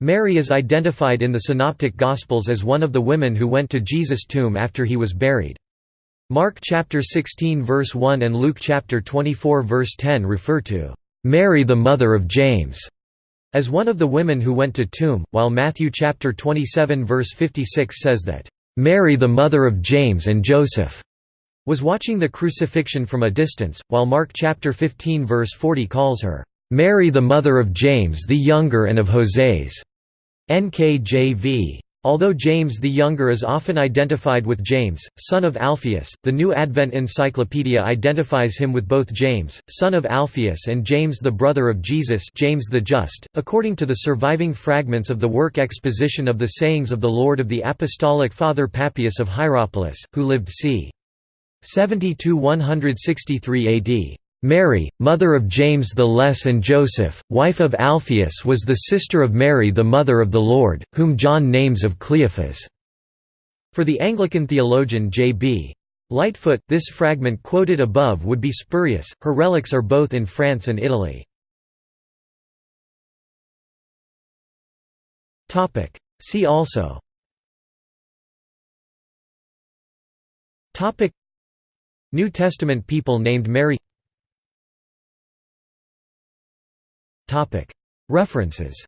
Mary is identified in the Synoptic Gospels as one of the women who went to Jesus' tomb after he was buried. Mark chapter 16 verse 1 and Luke chapter 24 verse 10 refer to Mary the mother of James as one of the women who went to tomb, while Matthew chapter 27 verse 56 says that Mary the mother of James and Joseph was watching the crucifixion from a distance, while Mark chapter 15 verse 40 calls her Mary the mother of James the Younger and of Hoseas. NKJV. Although James the Younger is often identified with James, son of Alphaeus, the New Advent Encyclopedia identifies him with both James, son of Alphaeus and James the brother of Jesus James the Just. .According to the surviving fragments of the work Exposition of the Sayings of the Lord of the Apostolic Father Papias of Hierapolis, who lived c. 70–163 AD. Mary, mother of James the Less and Joseph, wife of Alphaeus was the sister of Mary the mother of the Lord, whom John names of Cleophas. For the Anglican theologian J.B. Lightfoot, this fragment quoted above would be spurious, her relics are both in France and Italy. See also New Testament people named Mary References